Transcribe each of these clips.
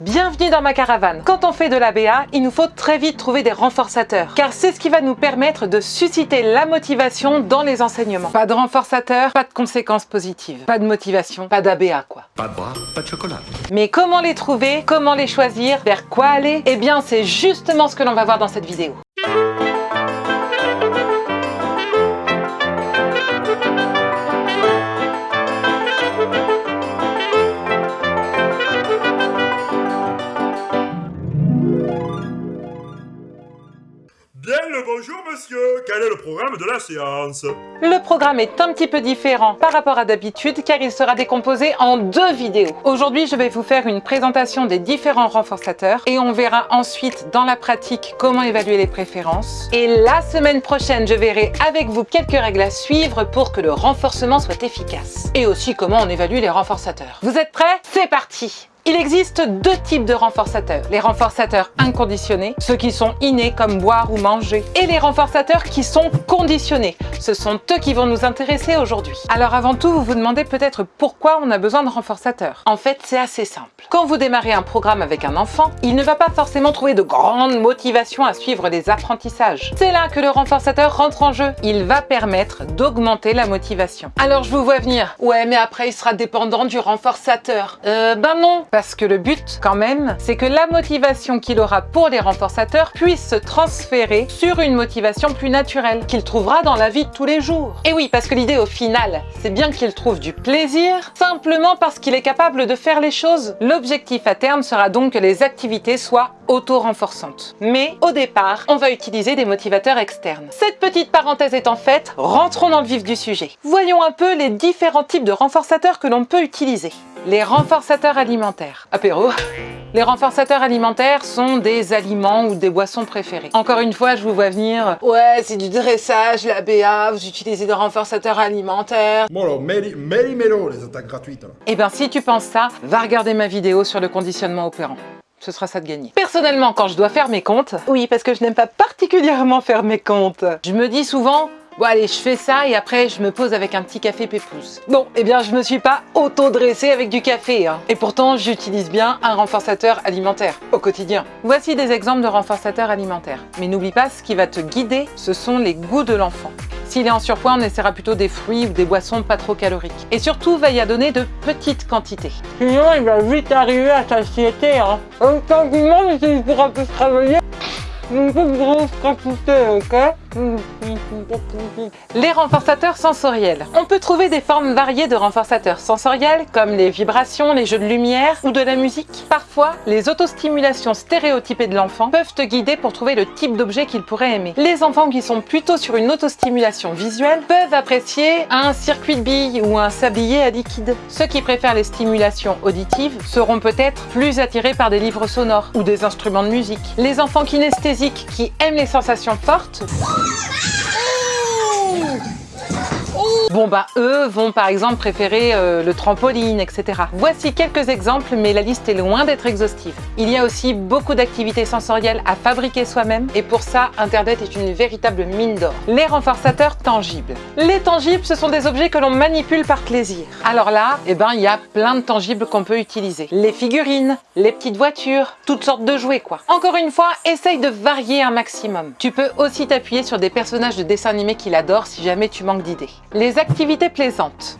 Bienvenue dans ma caravane. Quand on fait de l'ABA, il nous faut très vite trouver des renforçateurs, car c'est ce qui va nous permettre de susciter la motivation dans les enseignements. Pas de renforçateurs, pas de conséquences positives. Pas de motivation, pas d'ABA quoi. Pas de bras, pas de chocolat. Mais comment les trouver Comment les choisir Vers quoi aller? Eh bien, c'est justement ce que l'on va voir dans cette vidéo. Bonjour monsieur, quel est le programme de la séance Le programme est un petit peu différent par rapport à d'habitude car il sera décomposé en deux vidéos. Aujourd'hui, je vais vous faire une présentation des différents renforçateurs et on verra ensuite dans la pratique comment évaluer les préférences. Et la semaine prochaine, je verrai avec vous quelques règles à suivre pour que le renforcement soit efficace. Et aussi comment on évalue les renforçateurs. Vous êtes prêts? C'est parti il existe deux types de renforçateurs. Les renforçateurs inconditionnés, ceux qui sont innés comme boire ou manger, et les renforçateurs qui sont conditionnés. Ce sont eux qui vont nous intéresser aujourd'hui. Alors avant tout, vous vous demandez peut-être pourquoi on a besoin de renforçateurs. En fait, c'est assez simple. Quand vous démarrez un programme avec un enfant, il ne va pas forcément trouver de grande motivation à suivre les apprentissages. C'est là que le renforçateur rentre en jeu. Il va permettre d'augmenter la motivation. Alors je vous vois venir. Ouais, mais après il sera dépendant du renforçateur. Euh, ben non parce que le but, quand même, c'est que la motivation qu'il aura pour les renforçateurs puisse se transférer sur une motivation plus naturelle, qu'il trouvera dans la vie de tous les jours. Et oui, parce que l'idée au final, c'est bien qu'il trouve du plaisir, simplement parce qu'il est capable de faire les choses. L'objectif à terme sera donc que les activités soient auto-renforçantes. Mais au départ, on va utiliser des motivateurs externes. Cette petite parenthèse étant faite, rentrons dans le vif du sujet. Voyons un peu les différents types de renforçateurs que l'on peut utiliser. Les renforçateurs alimentaires. Apéro. Les renforçateurs alimentaires sont des aliments ou des boissons préférés. Encore une fois, je vous vois venir. Ouais, c'est du dressage, la BA, vous utilisez des renforçateurs alimentaires. Bon alors, méli-mélo les attaques gratuites. là. Eh bien, si tu penses ça, va regarder ma vidéo sur le conditionnement opérant. Ce sera ça de gagner. Personnellement, quand je dois faire mes comptes, oui, parce que je n'aime pas particulièrement faire mes comptes, je me dis souvent, Bon allez, je fais ça et après je me pose avec un petit café pépouze. Bon, eh bien je me suis pas auto-dressée avec du café. Hein. Et pourtant, j'utilise bien un renforçateur alimentaire au quotidien. Voici des exemples de renforçateurs alimentaires. Mais n'oublie pas, ce qui va te guider, ce sont les goûts de l'enfant. S'il est en surpoids, on essaiera plutôt des fruits ou des boissons pas trop caloriques. Et surtout, veille à donner de petites quantités. Sinon, il va vite arriver à satiété. Hein. Autant du monde, il pourra plus travailler. Une grosse quantité, ok? Les renforçateurs sensoriels. On peut trouver des formes variées de renforçateurs sensoriels comme les vibrations, les jeux de lumière ou de la musique. Parfois, les autostimulations stéréotypées de l'enfant peuvent te guider pour trouver le type d'objet qu'il pourrait aimer. Les enfants qui sont plutôt sur une autostimulation visuelle peuvent apprécier un circuit de billes ou un sablier à liquide. Ceux qui préfèrent les stimulations auditives seront peut-être plus attirés par des livres sonores ou des instruments de musique. Les enfants kinesthésiques qui aiment les sensations fortes Bon bah eux vont par exemple préférer euh, le trampoline, etc. Voici quelques exemples, mais la liste est loin d'être exhaustive. Il y a aussi beaucoup d'activités sensorielles à fabriquer soi-même, et pour ça, Internet est une véritable mine d'or. Les renforçateurs tangibles. Les tangibles, ce sont des objets que l'on manipule par plaisir. Alors là, eh ben, il y a plein de tangibles qu'on peut utiliser. Les figurines, les petites voitures, toutes sortes de jouets quoi. Encore une fois, essaye de varier un maximum. Tu peux aussi t'appuyer sur des personnages de dessins animés qu'il adore si jamais tu manques d'idées. Activités plaisantes.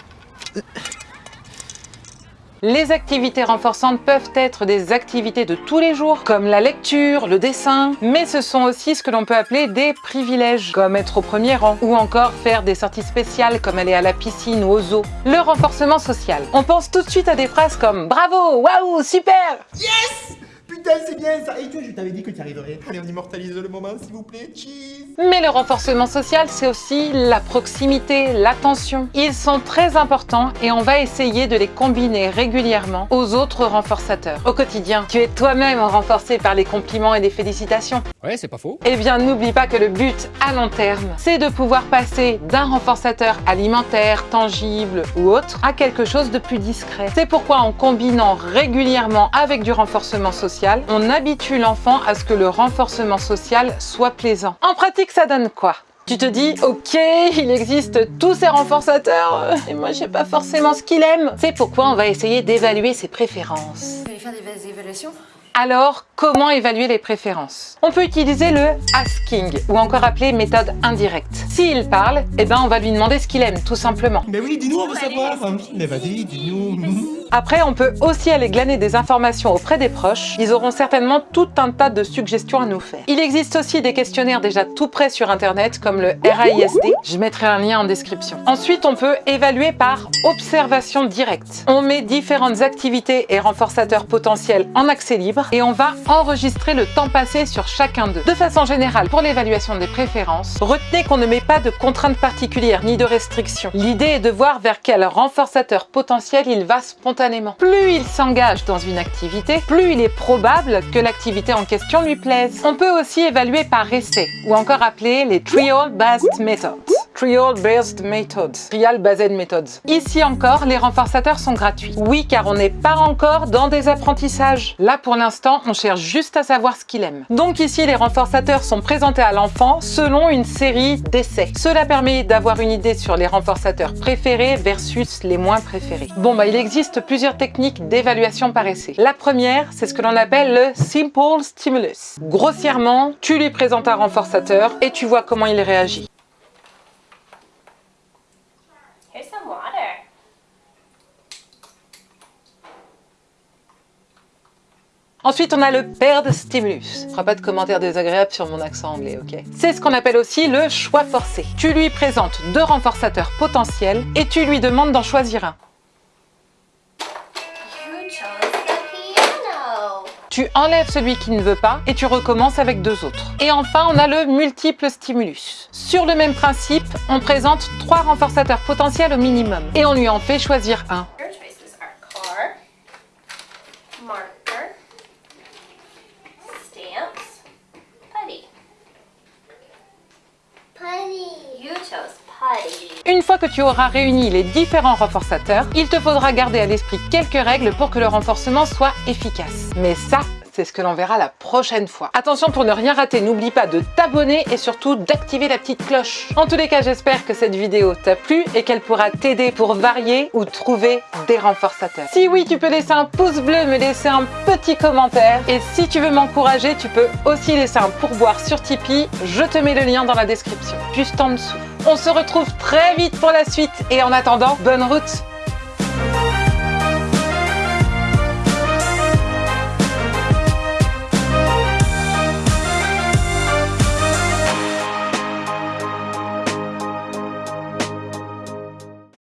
Les activités renforçantes peuvent être des activités de tous les jours, comme la lecture, le dessin, mais ce sont aussi ce que l'on peut appeler des privilèges, comme être au premier rang, ou encore faire des sorties spéciales comme aller à la piscine ou au zoo. Le renforcement social. On pense tout de suite à des phrases comme « Bravo, waouh, super !» Yes Putain, c'est bien ça Et toi, je t'avais dit que tu arriverais. Allez, on immortalise le moment, s'il vous plaît. Cheese Mais le renforcement social, c'est aussi la proximité, l'attention. Ils sont très importants et on va essayer de les combiner régulièrement aux autres renforçateurs. Au quotidien, tu es toi-même renforcé par les compliments et les félicitations. Ouais, c'est pas faux. Eh bien, n'oublie pas que le but à long terme, c'est de pouvoir passer d'un renforçateur alimentaire, tangible ou autre, à quelque chose de plus discret. C'est pourquoi en combinant régulièrement avec du renforcement social, on habitue l'enfant à ce que le renforcement social soit plaisant. En pratique, ça donne quoi? Tu te dis, ok, il existe tous ces renforçateurs, et moi je sais pas forcément ce qu'il aime. C'est pourquoi on va essayer d'évaluer ses préférences. Vous allez faire des évaluations? Alors, comment évaluer les préférences? On peut utiliser le asking, ou encore appelé méthode indirecte. S'il parle, eh ben on va lui demander ce qu'il aime, tout simplement. Mais oui, dis-nous, on veut savoir. Mais vas-y, dis-nous. Après, on peut aussi aller glaner des informations auprès des proches. Ils auront certainement tout un tas de suggestions à nous faire. Il existe aussi des questionnaires déjà tout prêts sur Internet, comme le RAISD. Je mettrai un lien en description. Ensuite, on peut évaluer par observation directe. On met différentes activités et renforçateurs potentiels en accès libre et on va enregistrer le temps passé sur chacun d'eux. De façon générale, pour l'évaluation des préférences, retenez qu'on ne met pas de contraintes particulières ni de restrictions. L'idée est de voir vers quel renforçateur potentiel il va spontanément. Plus il s'engage dans une activité, plus il est probable que l'activité en question lui plaise. On peut aussi évaluer par essai, ou encore appeler les Trial-Based Methods. Trial-Based Methods. Ici encore, les renforçateurs sont gratuits. Oui, car on n'est pas encore dans des apprentissages. Là, pour l'instant, on cherche juste à savoir ce qu'il aime. Donc ici, les renforçateurs sont présentés à l'enfant selon une série d'essais. Cela permet d'avoir une idée sur les renforçateurs préférés versus les moins préférés. Bon, bah, il existe plusieurs techniques d'évaluation par essai. La première, c'est ce que l'on appelle le Simple Stimulus. Grossièrement, tu lui présentes un renforçateur et tu vois comment il réagit. Ensuite, on a le paired stimulus. Je ferai pas de commentaires désagréables sur mon accent anglais, ok? C'est ce qu'on appelle aussi le choix forcé. Tu lui présentes deux renforçateurs potentiels et tu lui demandes d'en choisir un. Tu enlèves celui qui ne veut pas et tu recommences avec deux autres. Et enfin, on a le multiple stimulus. Sur le même principe, on présente trois renforçateurs potentiels au minimum et on lui en fait choisir un. Une fois que tu auras réuni les différents renforçateurs, il te faudra garder à l'esprit quelques règles pour que le renforcement soit efficace. Mais ça, c'est ce que l'on verra la prochaine fois. Attention pour ne rien rater, n'oublie pas de t'abonner et surtout d'activer la petite cloche. En tous les cas, j'espère que cette vidéo t'a plu et qu'elle pourra t'aider pour varier ou trouver des renforçateurs. Si oui, tu peux laisser un pouce bleu, me laisser un petit commentaire. Et si tu veux m'encourager, tu peux aussi laisser un pourboire sur Tipeee. Je te mets le lien dans la description, juste en dessous. On se retrouve très vite pour la suite. Et en attendant, bonne route